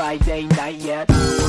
Friday night yet.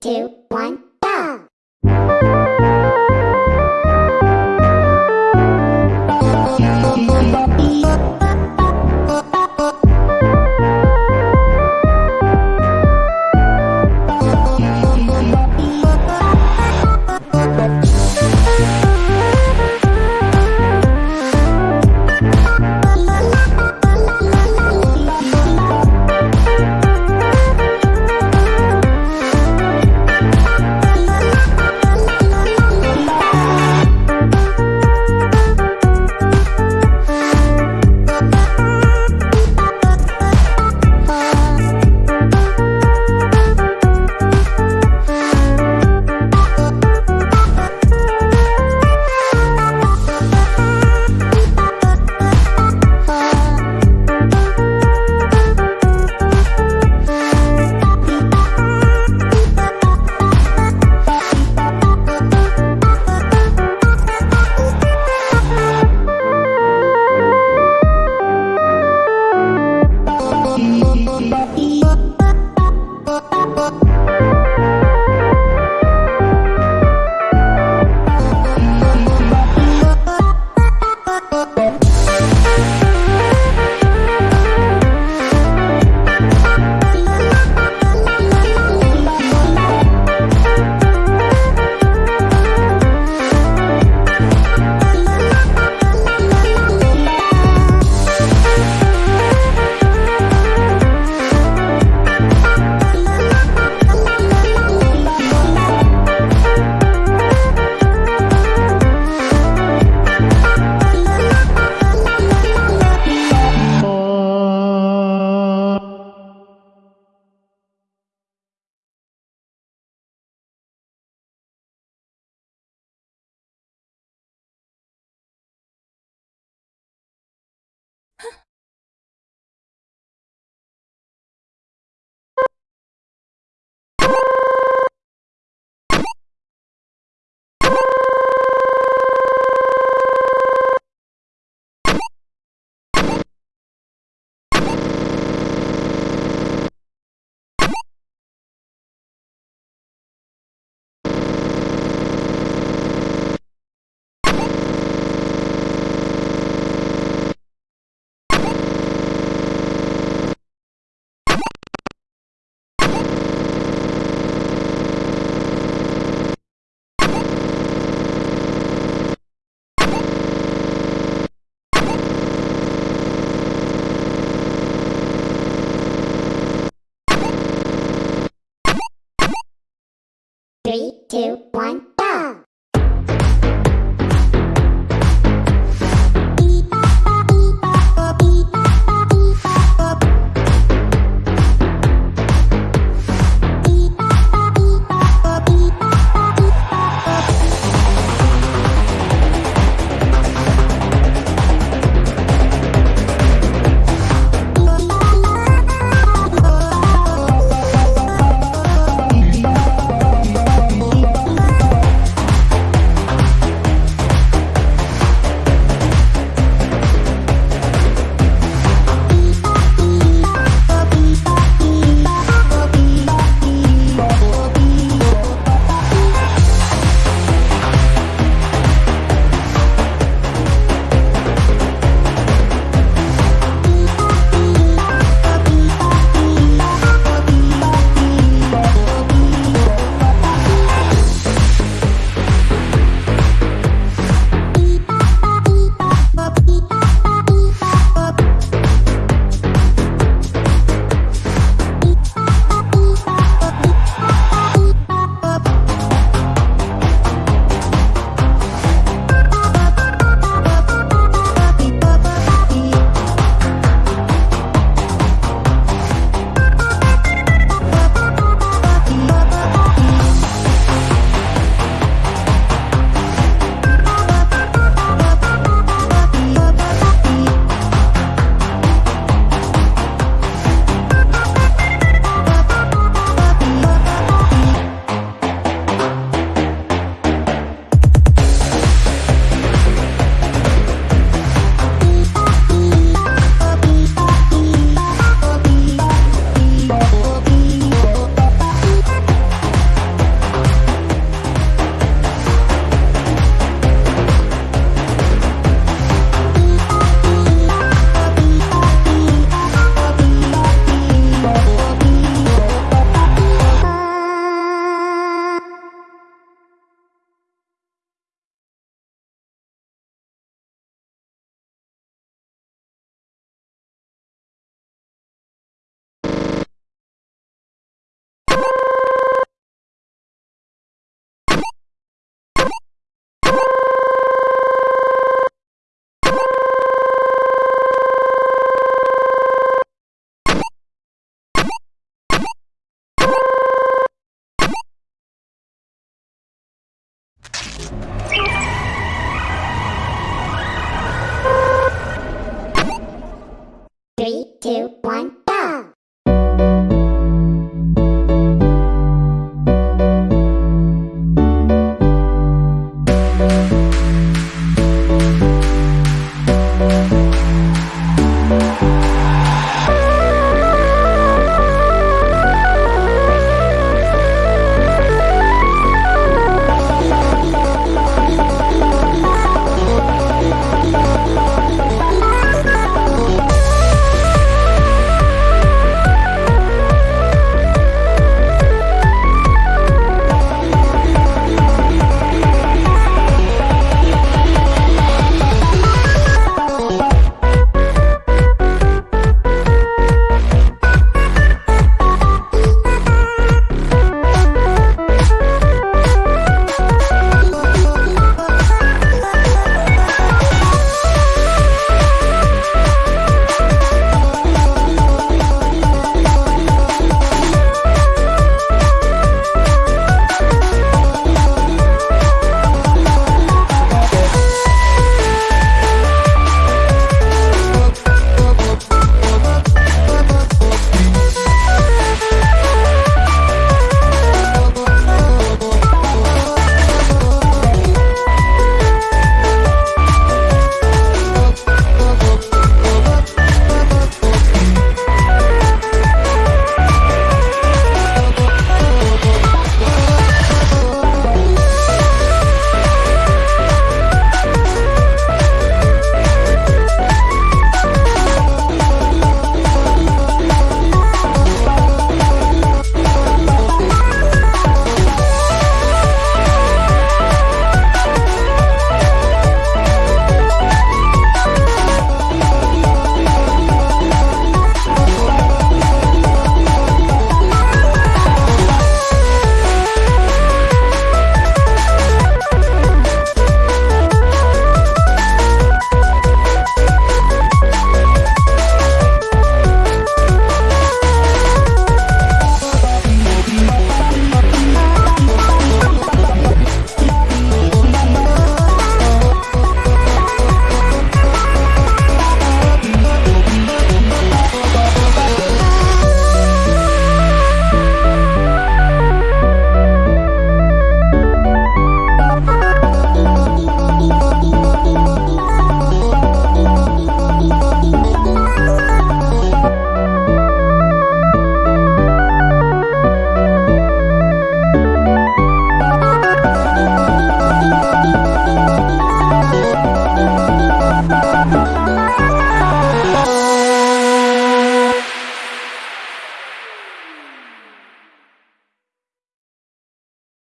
two, one. Two, one, two,